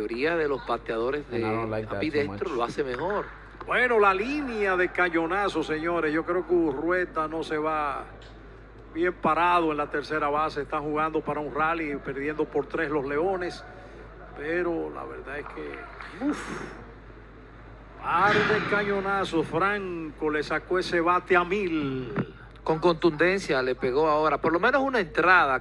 mayoría de los bateadores de lo hace mejor. Bueno, la línea de cañonazo, señores. Yo creo que Urrueta no se va bien parado en la tercera base. Están jugando para un rally, perdiendo por tres los Leones. Pero la verdad es que. Uf, par de cañonazos. Franco le sacó ese bate a mil. Con contundencia le pegó ahora, por lo menos una entrada.